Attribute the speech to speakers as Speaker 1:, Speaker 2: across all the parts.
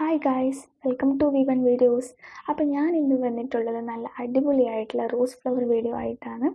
Speaker 1: Hi guys welcome to V one videos അപ്പം ഞാൻ ഇന്ന് വന്നിട്ടുള്ളത് നല്ല അടിപൊളിയായിട്ടുള്ള റോസ് ഫ്ലവർ വീഡിയോ ആയിട്ടാണ്.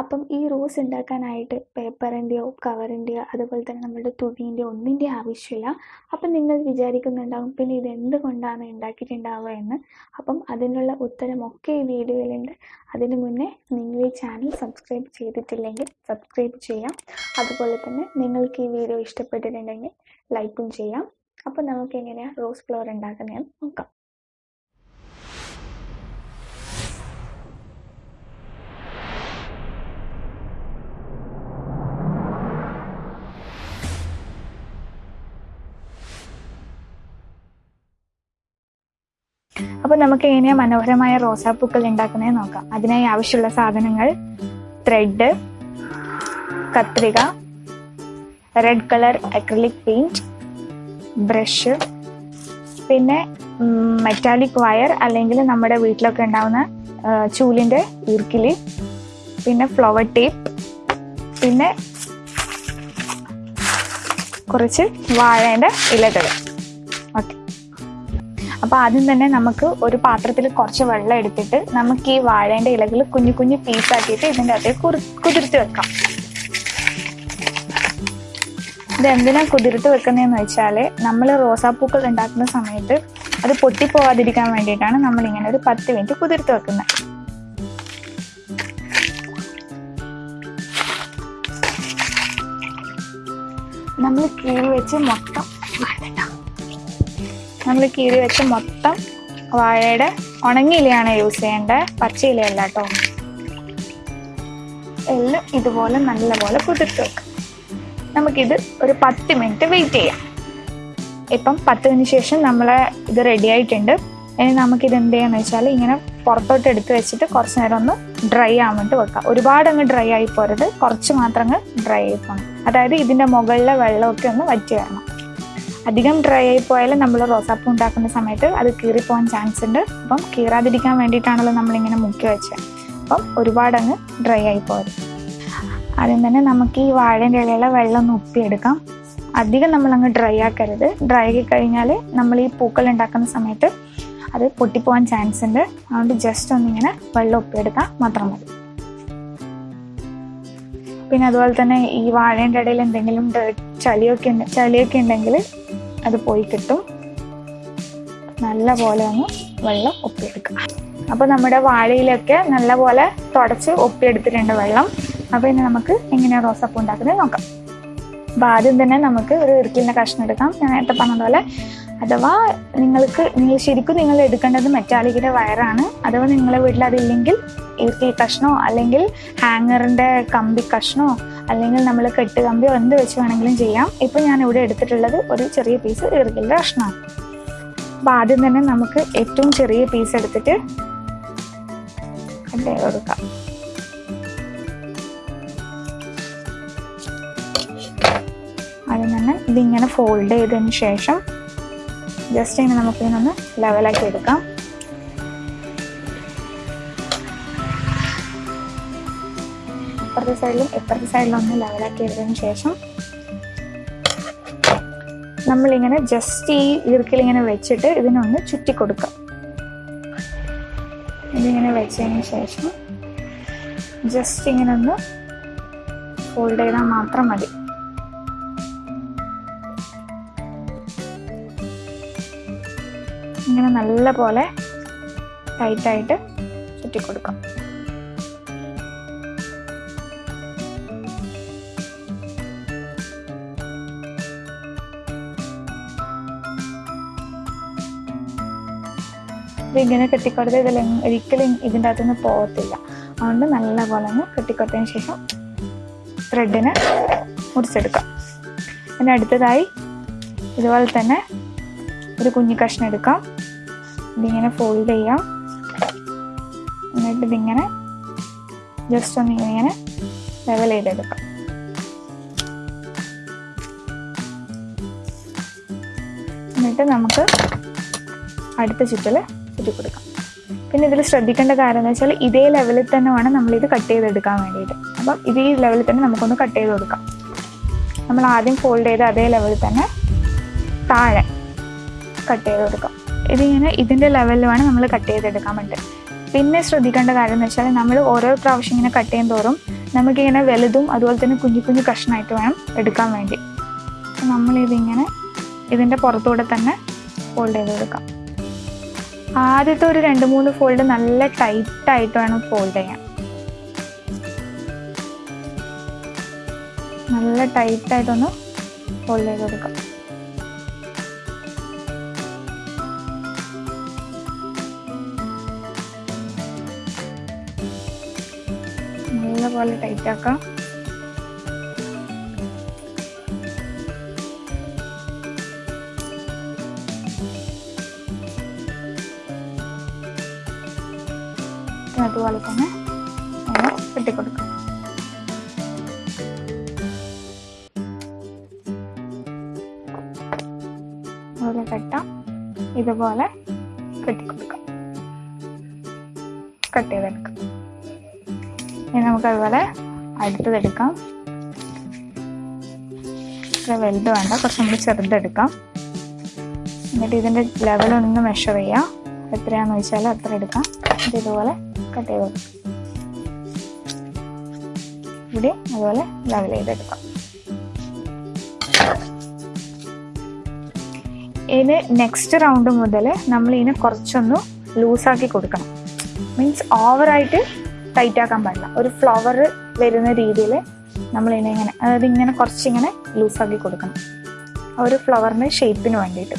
Speaker 1: അപ്പം ഈ റോസ് ഉണ്ടാക്കാനായിട്ട് പേപ്പറിന്റെയോ കവറിന്റെയോ അതുപോലെ തന്നെ നമ്മുടെ തുണീന്റെയോ ഒന്നിന്റെ ആവശ്യമില്ല. അപ്പം നിങ്ങൾ വിചാരിക്കുന്നുണ്ടാവും പിന്നെ ഇത് എന്തുകൊണ്ടാണ് ഉണ്ടാക്കിയിട്ടുണ്ടാവുക എന്ന്. അപ്പം അതിനുള്ള ഉത്തരമൊക്കെ ഈ വീഡിയോയിലുണ്ട്. അതിനു മുന്നേ നിങ്ങൾ ഈ ചാനൽ സബ്സ്ക്രൈബ് ചെയ്തിട്ടില്ലെങ്കിൽ സബ്സ്ക്രൈബ് ചെയ്യാം. അതുപോലെ തന്നെ നിങ്ങൾക്ക് ഈ വീഡിയോ ഇഷ്ടപ്പെട്ടിട്ടുണ്ടെങ്കിൽ ലൈക്കും ചെയ്യാം. അപ്പോൾ നമുക്ക് എങ്ങനെയാണ് റോസ് ഫ്ലവർ ഉണ്ടാക്കുന്നതെന്ന് നോക്കാം. അപ്പോൾ നമുക്ക് എങ്ങനെയാ മനോഹരമായ റോസാപ്പൂക്കൾ ഉണ്ടാക്കുന്നതെന്ന് നോക്കാം. അതിനായി ആവശ്യമുള്ള സാധനങ്ങൾ ത്രെഡ് കത്രിക red colour acrylic paint brush പിന്നെ മെറ്റാലിക് വയർ അല്ലെങ്കിൽ നമ്മുടെ വീട്ടിലൊക്കെ ഉണ്ടാവുന്ന ചൂലിന്റെ ഈർക്കിലി പിന്നെ ഫ്ലവർ ടേപ്പ് പിന്നെ കുറച്ച് വാഴേന്റെ ഇലകൾ ഓക്കെ അപ്പോൾ ആദ്യം തന്നെ നമുക്ക് ഒരു പാത്രത്തിൽ കുറച്ച് വെള്ളം എടുത്തിട്ട് നമുക്ക് ഈ വാഴേന്റെ ഇലകൾ കുഞ്ഞു കുഞ്ഞു പീസാക്കിയിട്ട് ഇതിന്റെ അകത്തേക്ക് കുതിർത്ത് വെക്കാം. ഇത് എന്തിനാ കുതിർത്ത് വെക്കുന്നതെന്ന് വെച്ചാൽ നമ്മൾ റോസാപ്പൂക്കൾ ഉണ്ടാക്കുന്ന സമയത്ത് അത് പൊട്ടിപ്പോവാതിരിക്കാൻ വേണ്ടിയിട്ടാണ് നമ്മൾ ഇങ്ങനെ ഒരു പത്ത് മിനിറ്റ് കുതിർത്ത് വെക്കുന്നത് നമ്മൾ കീറി വെച്ച് മൊത്തം നമ്മൾ കീറി വെച്ച് മൊത്തം വാഴയുടെ ഉണങ്ങി ഇലയാണ് യൂസ് ചെയ്യേണ്ടത് പച്ചയിലയല്ല കേട്ടോ. എല്ലാം ഇതുപോലെ നല്ലപോലെ കുതിർത്ത് വെക്കാം. നമുക്കിത് ഒരു പത്ത് മിനിറ്റ് വെയിറ്റ് ചെയ്യാം. ഇപ്പം പത്ത് മിനിറ്റ് ശേഷം നമ്മളെ ഇത് റെഡി ആയിട്ടുണ്ട്. ഇനി നമുക്കിത് എന്ത് ചെയ്യാന്ന് വെച്ചാൽ ഇങ്ങനെ പുറത്തോട്ട് എടുത്ത് വെച്ചിട്ട് കുറച്ച് നേരം ഒന്ന് ഡ്രൈ ആവാൻ വേണ്ടി വെക്കാം. ഒരുപാട് അങ്ങ് ഡ്രൈ ആയി പോരുത്. കുറച്ച് മാത്രം അങ്ങ് ഡ്രൈ ആയി പോകണം അതായത് ഇതിന്റെ മുകളിലെ വെള്ളമൊക്കെ ഒന്ന് വറ്റി വരണം. അധികം ഡ്രൈ ആയി പോയാൽ നമ്മൾ റോസാപ്പൂ ഉണ്ടാക്കുന്ന സമയത്ത് അത് കീറിപ്പോകാൻ ചാൻസ് ഉണ്ട്. അപ്പം കീറാതിരിക്കാൻ വേണ്ടിയിട്ടാണല്ലോ നമ്മളിങ്ങനെ മുക്കി വെച്ചത് അപ്പം ഒരുപാട് അങ്ങ് ഡ്രൈ ആയി പോരുത്. ആദ്യം തന്നെ നമുക്ക് ഈ വാഴേന്റെ ഇലയിലെ വെള്ളം ഒന്ന് ഉപ്പിയെടുക്കാം അധികം നമ്മൾ അങ്ങ് ഡ്രൈ ആക്കരുത്. ഡ്രൈ ആക്കി കഴിഞ്ഞാൽ നമ്മൾ ഈ പൂക്കൾ ഉണ്ടാക്കുന്ന സമയത്ത് അത് പൊട്ടിപ്പോവാൻ ചാൻസ് ഉണ്ട്. അതുകൊണ്ട് ജസ്റ്റ് ഒന്നിങ്ങനെ വെള്ളം ഉപ്പിയെടുത്താൽ മാത്രം മതി. പിന്നെ അതുപോലെ തന്നെ ഈ വാഴേന്റെ ഇടയിൽ എന്തെങ്കിലും ചളിയൊക്കെ ഉണ്ട് ചളിയൊക്കെ ഉണ്ടെങ്കിൽ അത് പോയി കിട്ടും. നല്ല പോലെ ഒന്ന് വെള്ളം ഒപ്പിയെടുക്കുക അപ്പോൾ നമ്മുടെ വാഴയിലൊക്കെ നല്ലപോലെ തുടച്ച് ഒപ്പിയെടുത്തിട്ടുണ്ട് വെള്ളം. അപ്പോൾ ഇനി നമുക്ക് എങ്ങനെയാണ് റോസാപ്പൂ ഉണ്ടാക്കുന്നത് നോക്കാം. അപ്പോൾ ആദ്യം തന്നെ നമുക്ക് ഒരു ഇറുക്കിലിന്റെ കഷ്ണം എടുക്കാം. ഞാൻ നേരത്തെ പറഞ്ഞതുപോലെ അഥവാ നിങ്ങൾക്ക് നിങ്ങൾ ശരിക്കും നിങ്ങൾ എടുക്കേണ്ടത് മെറ്റാലിക്കിന്റെ വയറാണ്. അഥവാ നിങ്ങളെ വീട്ടിൽ അതില്ലെങ്കിൽ ഇറുക്കിൽ കഷ്ണോ അല്ലെങ്കിൽ ഹാങ്ങറിന്റെ കമ്പി കഷ്ണോ അല്ലെങ്കിൽ നമ്മൾ കെട്ട് കമ്പിയോ എന്ത് വെച്ച് വേണമെങ്കിലും ചെയ്യാം. ഇപ്പോൾ ഞാൻ ഇവിടെ എടുത്തിട്ടുള്ളത് ഒരു ചെറിയ പീസ് ഇറുക്കിലിന്റെ കഷ്ണമാണ്. അപ്പോൾ ആദ്യം തന്നെ നമുക്ക് ഏറ്റവും ചെറിയ പീസ് എടുത്തിട്ട് കട്ട് കൊടുക്കാം ഇതിങ്ങനെ ഫോൾഡ് ചെയ്തതിന് ശേഷം ജസ്റ്റ് ഇങ്ങനെ നമുക്ക് ഇതിനൊന്ന് ലെവലാക്കി എടുക്കാം. ഇപ്പുറത്തെ സൈഡിലും ഇപ്പുറത്തെ സൈഡിലും ഒന്ന് ലെവലാക്കി എടുത്തതിന് ശേഷം നമ്മളിങ്ങനെ ജസ്റ്റ് ഈ ഈർക്കിൽ ഇങ്ങനെ വെച്ചിട്ട് ഇതിനൊന്ന് ചുറ്റി കൊടുക്കാം ഇതിങ്ങനെ വെച്ചതിന് ശേഷം ജസ്റ്റ് ഇങ്ങനെ ഒന്ന് ഫോൾഡ് ചെയ്താൽ മാത്രം മതി. ഇങ്ങനെ നല്ല പോലെ ടൈറ്റായിട്ട് ചുറ്റിക്കൊടുക്കാം. ഇതിങ്ങനെ കെട്ടിക്കൊടുത്ത് ഇതിൽ ഒരിക്കലും ഇതിന്റെ അകത്തുനിന്ന് പോകത്തില്ല. അതുകൊണ്ട് നല്ലപോലെ ഒന്ന് കെട്ടിക്കൊടുത്തതിന് ശേഷം ത്രെഡിന് മുറിച്ചെടുക്കാം. പിന്നെ അടുത്തതായി ഇതുപോലെ തന്നെ ഒരു കുഞ്ഞു കഷ്ണം എടുക്കാം. ഇതിങ്ങനെ ഫോൾഡ് ചെയ്യാം. എന്നിട്ട് ഇതിങ്ങനെ ജസ്റ്റ് ഒന്ന് ഇങ്ങനെ ലെവൽ ചെയ്തെടുക്കാം. എന്നിട്ട് നമുക്ക് അടുത്ത ചുറ്റൽ ചുറ്റി കൊടുക്കാം. പിന്നെ ഇതിൽ ശ്രദ്ധിക്കേണ്ട കാര്യം എന്ന് വെച്ചാൽ ഇതേ ലെവലിൽ തന്നെ വേണം നമ്മളിത് കട്ട് ചെയ്തെടുക്കാൻ വേണ്ടിയിട്ട്. അപ്പം ഇതേ ലെവലിൽ തന്നെ നമുക്കൊന്ന് കട്ട് ചെയ്ത് കൊടുക്കാം. നമ്മൾ ആദ്യം ഫോൾഡ് ചെയ്ത് അതേ ലെവലിൽ തന്നെ താഴെ കട്ട് ചെയ്ത് കൊടുക്കാം. ഇതിങ്ങനെ ഇതിന്റെ ലെവലിൽ വേണം നമ്മൾ കട്ട് ചെയ്തെടുക്കാൻ വേണ്ടി പിന്നെ ശ്രദ്ധിക്കേണ്ട കാര്യം എന്ന് വെച്ചാൽ നമ്മൾ ഓരോ പ്രാവശ്യം ഇങ്ങനെ കട്ട് ചെയ്യും തോറും നമുക്കിങ്ങനെ വലുതും അതുപോലെ തന്നെ കുഞ്ഞു കുഞ്ഞു കഷ്ണമായിട്ട് വേണം എടുക്കാൻ വേണ്ടി. നമ്മളിതിങ്ങനെ ഇതിന്റെ പുറത്തൂടെ തന്നെ ഫോൾഡ് ചെയ്ത് കൊടുക്കാം ആദ്യത്തെ ഒരു രണ്ട് മൂന്ന് ഫോൾഡ് നല്ല ടൈറ്റായിട്ട് വേണം ഫോൾഡ് ചെയ്യാൻ. നല്ല ടൈറ്റായിട്ടൊന്ന് ഫോൾഡ് ചെയ്ത് കൊടുക്കാം നല്ലപോലെ ടൈറ്റ് ആക്കാം. അതുപോലെ തന്നെ നമ്മൾ കെട്ടിക്കൊടുക്കാം അതുപോലെ കെട്ടാം ഇതുപോലെ കെട്ടിക്കൊടുക്കാം കട്ട് ചെയ്തെടുക്കാം. ഇനി നമുക്ക് അതുപോലെ അടുത്തതെടുക്കാം. ഇത്ര വലുത് വേണ്ട കുറച്ചും കൂടി ചെറുതെടുക്കാം. എന്നിട്ട് ഇതിന്റെ ലെവൽ ഒന്ന് മെഷർ ചെയ്യാം. എത്രയാണെന്ന് വെച്ചാൽ അത്ര എടുക്കാം. എന്നിട്ട് ഇതുപോലെ കട്ട് ചെയ്ത് ഇവിടെ അതുപോലെ ലെവൽ ചെയ്തെടുക്കാം. ഇനി നെക്സ്റ്റ് റൗണ്ട് മുതൽ നമ്മൾ ഇതിനെ കുറച്ചൊന്ന് ലൂസാക്കി കൊടുക്കണം. മീൻസ് ഓവറായിട്ട് ടൈറ്റ് ആക്കാൻ പാടില്ല. ഒരു ഫ്ലവർ വരുന്ന രീതിയിൽ നമ്മൾ ഇതിനെ ഇങ്ങനെ അതായത് ഇങ്ങനെ കുറച്ചിങ്ങനെ ലൂസാക്കി കൊടുക്കണം. ഒരു ഫ്ലവറിന്റെ ഷേപ്പിന് വേണ്ടിയിട്ട്.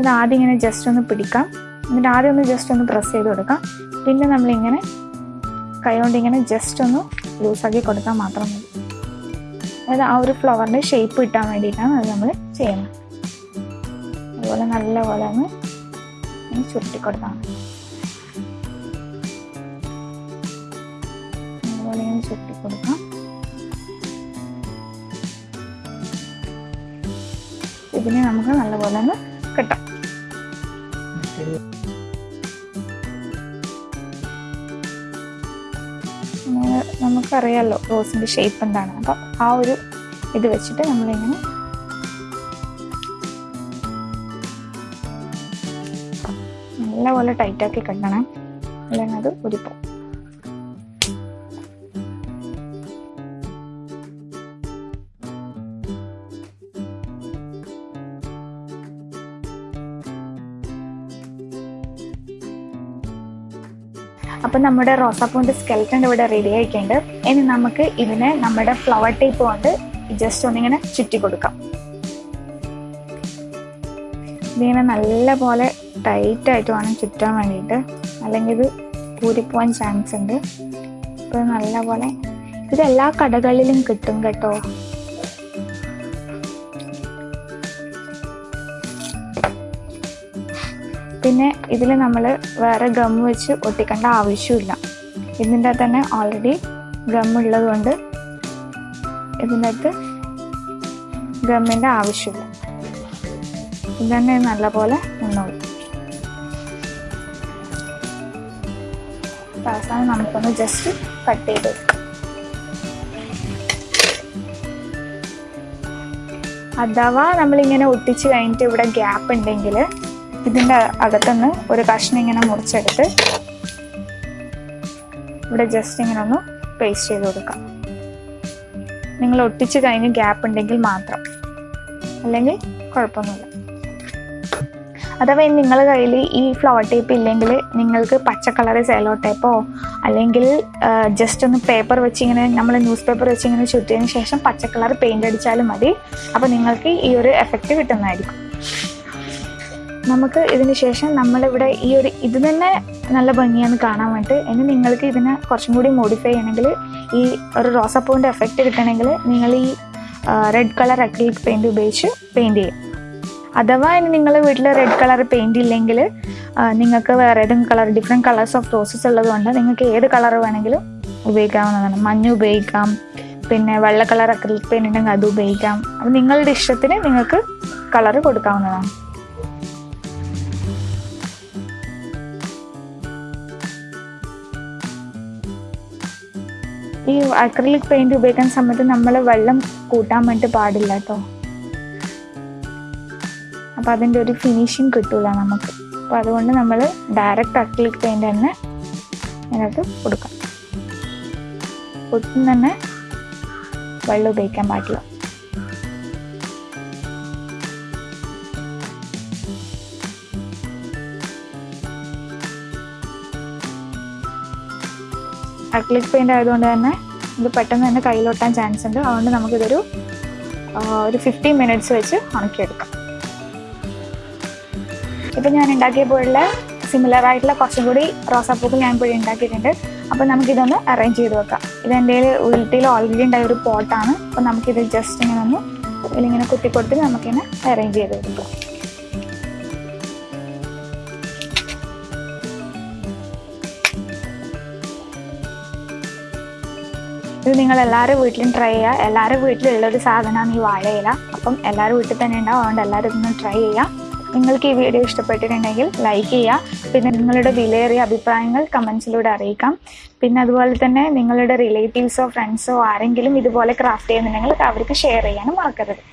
Speaker 1: ഇത് ആദ്യം ഇങ്ങനെ ജസ്റ്റ് ഒന്ന് പിടിക്കാം. എന്നിട്ട് ആദ്യം ഒന്ന് ജസ്റ്റ് ഒന്ന് പ്രസ് ചെയ്ത് കൊടുക്കാം. പിന്നെ നമ്മളിങ്ങനെ കൈ കൊണ്ട് ഇങ്ങനെ ജസ്റ്റ് ഒന്ന് ലൂസാക്കി കൊടുത്താൽ മാത്രം മതി. അതായത് ആ ഒരു ഫ്ലവറിന്റെ ഷേപ്പ് കിട്ടാൻ വേണ്ടിയിട്ടാണ് അത് നമ്മൾ ചെയ്യുന്നത്. അതുപോലെ നല്ലപോലെ ഒന്ന് ചുരുട്ടി കൊടുത്താൽ മതി. കൊടുക്കാം. ഇതിനെ നമുക്ക് നല്ലപോലെ ഒന്ന് കിട്ടാം. നമുക്കറിയാമല്ലോ റോസിന്റെ ഷേപ്പ് എന്താണ്. അപ്പം ആ ഒരു ഇത് വെച്ചിട്ട് നമ്മളിങ്ങനെ നല്ലപോലെ ടൈറ്റാക്കി കെട്ടണം. അല്ലെങ്കിൽ അത് ഉരിപ്പോ അപ്പം നമ്മുടെ റോസാപ്പൂവിന്റെ സ്കെൽറ്റൻ ഇവിടെ റെഡി ആയിട്ടുണ്ട്. ഇനി നമുക്ക് ഇതിനെ നമ്മുടെ ഫ്ലവർ ടേപ്പ് കൊണ്ട് ജസ്റ്റ് ഒന്നിങ്ങനെ ചുറ്റി കൊടുക്കാം. ഇതിങ്ങനെ നല്ല പോലെ ടൈറ്റായിട്ട് വേണം ചുറ്റാൻ വേണ്ടിയിട്ട്. അല്ലെങ്കിൽ ഇത് ഊരിപ്പോവാൻ ചാൻസ് ഉണ്ട്. അപ്പോൾ നല്ല പോലെ ഇത് എല്ലാ കടകളിലും കിട്ടും കേട്ടോ. പിന്നെ ഇതിൽ നമ്മൾ വേറെ ഗം വെച്ച് ഒട്ടിക്കേണ്ട ആവശ്യമില്ല. ഇതിന്റെ തന്നെ ഓൾറെഡി ഗം ഉള്ളതുകൊണ്ട് ഇതിന്റെ അകത്ത് ഗമ്മിന്റെ ആവശ്യമില്ല. ഇത് തന്നെ നല്ലപോലെ നിന്നോളൂ. അവസാനം നമുക്കൊന്ന് ജസ്റ്റ് കട്ട് ചെയ്ത് അഥവാ നമ്മളിങ്ങനെ ഒട്ടിച്ച് കഴിഞ്ഞിട്ട് ഇവിടെ ഗ്യാപ്പ് ഉണ്ടെങ്കിൽ ഇതിന്റെ അകത്തുനിന്ന് ഒരു കഷ്ണം ഇങ്ങനെ മുറിച്ചെടുത്ത് ഇവിടെ ജസ്റ്റ് ഇങ്ങനെ ഒന്ന് പേസ്റ്റ് ചെയ്ത് കൊടുക്കാം. നിങ്ങൾ ഒട്ടിച്ച് കഴിഞ്ഞ് ഗ്യാപ്പ് ഉണ്ടെങ്കിൽ മാത്രം. അല്ലെങ്കിൽ കുഴപ്പമൊന്നുമില്ല. അഥവാ നിങ്ങളുടെ കയ്യിൽ ഈ ഫ്ലവർ ടേപ്പ് ഇല്ലെങ്കിൽ നിങ്ങൾക്ക് പച്ച കളർ സെലോ ടേപ്പോ അല്ലെങ്കിൽ ജസ്റ്റ് ഒന്ന് പേപ്പർ വെച്ച് ഇങ്ങനെ നമ്മൾ ന്യൂസ് പേപ്പർ വെച്ച് ഇങ്ങനെ ചുറ്റിയതിന് ശേഷം പച്ച കളർ പെയിന്റ് അടിച്ചാലും മതി. അപ്പോൾ നിങ്ങൾക്ക് ഈ ഒരു എഫക്റ്റ് കിട്ടുന്നതായിരിക്കും. നമുക്ക് ഇതിന് ശേഷം നമ്മളിവിടെ ഈ ഒരു ഇത് തന്നെ നല്ല ഭംഗിയാണ് കാണാൻ വേണ്ടിയിട്ട് ഇനി നിങ്ങൾക്ക് ഇതിനെ കുറച്ചും കൂടി മോഡിഫൈ ചെയ്യണമെങ്കിൽ ഈ ഒരു റോസാപ്പൂവിന്റെ എഫക്റ്റ് കിട്ടണമെങ്കിൽ നിങ്ങൾ ഈ റെഡ് കളർ അക്രിലിക് പെയിന്റ് ഉപയോഗിച്ച് പെയിന്റ് ചെയ്യും അഥവാ ഇനി നിങ്ങൾ വീട്ടിൽ റെഡ് കളർ പെയിന്റ് ഇല്ലെങ്കിൽ നിങ്ങൾക്ക് വേറെ ഏതെങ്കിലും colour different colours of roses ഉള്ളതുകൊണ്ട് നിങ്ങൾക്ക് ഏത് കളർ വേണമെങ്കിലും ഉപയോഗിക്കാവുന്നതാണ്. മഞ്ഞ ഉപയോഗിക്കാം പിന്നെ വെള്ള കളർ അക്രിലിക് പെയിന്റ് ഉണ്ടെങ്കിൽ അത് ഉപയോഗിക്കാം. അപ്പോൾ നിങ്ങളുടെ ഇഷ്ടത്തിന് നിങ്ങൾക്ക് കളർ കൊടുക്കാവുന്നതാണ്. ഈ അക്രലിക് പെയിന്റ് ഉപയോഗിക്കുന്ന സമയത്ത് നമ്മൾ വെള്ളം കൂട്ടാൻ വേണ്ടി പാടില്ല കേട്ടോ അപ്പൊ അതിന്റെ ഒരു ഫിനിഷിങ് കിട്ടൂല നമുക്ക്. അപ്പോൾ അതുകൊണ്ട് നമ്മൾ ഡയറക്റ്റ് അക്രലിക് പെയിന്റ് തന്നെ അതിനകത്ത് കൊടുക്കാം. ഒട്ടും തന്നെ വെള്ളം ഉപയോഗിക്കാൻ പാടില്ല. അക്ലിക് പെയിന്റ് ആയതുകൊണ്ട് തന്നെ ഇത് പെട്ടെന്ന് തന്നെ കയ്യിലൊട്ടാൻ ചാൻസ് ഉണ്ട്. അതുകൊണ്ട് നമുക്കിതൊരു ഒരു ഫിഫ്റ്റീൻ മിനിറ്റ്സ് വെച്ച് ഉണക്കിയെടുക്കാം. ഇപ്പം ഞാൻ ഉണ്ടാക്കിയ പോലുള്ള സിമിലർ ആയിട്ടുള്ള കുറച്ചും കൂടി റോസാപ്പൂക്കൾ ഞാൻ ഇപ്പോൾ ഉണ്ടാക്കിയിട്ടുണ്ട്. അപ്പോൾ നമുക്കിതൊന്ന് അറേഞ്ച് ചെയ്ത് വെക്കാം. ഇത് എന്റെ വീട്ടിൽ ഓൾറെഡി ഉണ്ടായ ഒരു പോട്ടാണ് അപ്പോൾ നമുക്കിത് ജസ്റ്റ് ഇങ്ങനെ ഒന്ന് ഇതിലിങ്ങനെ കുത്തി കൊടുത്ത് നമുക്കിങ്ങനെ അറേഞ്ച് ചെയ്ത് കൊടുക്കാം ഇത് നിങ്ങൾ എല്ലാവരും വീട്ടിലും ട്രൈ ചെയ്യുക എല്ലാവരും വീട്ടിലുള്ള ഒരു സാധനമാണ് ഈ വാഴയില അപ്പം എല്ലാവരും വീട്ടിൽ തന്നെ ഉണ്ടാവും. അതുകൊണ്ട് എല്ലാവരും ഇതൊന്ന് ട്രൈ ചെയ്യുക നിങ്ങൾക്ക് ഈ വീഡിയോ ഇഷ്ടപ്പെട്ടിട്ടുണ്ടെങ്കിൽ ലൈക്ക് ചെയ്യുക പിന്നെ നിങ്ങളുടെ വിലയേറിയ അഭിപ്രായങ്ങൾ കമൻസിലൂടെ അറിയിക്കാം. പിന്നെ അതുപോലെ തന്നെ നിങ്ങളുടെ റിലേറ്റീവ്സോ ഫ്രണ്ട്സോ ആരെങ്കിലും ഇതുപോലെ ക്രാഫ്റ്റ് ചെയ്യുന്നുണ്ടെങ്കിൽ അവർക്ക് ഷെയർ ചെയ്യാനും മറക്കരുത്.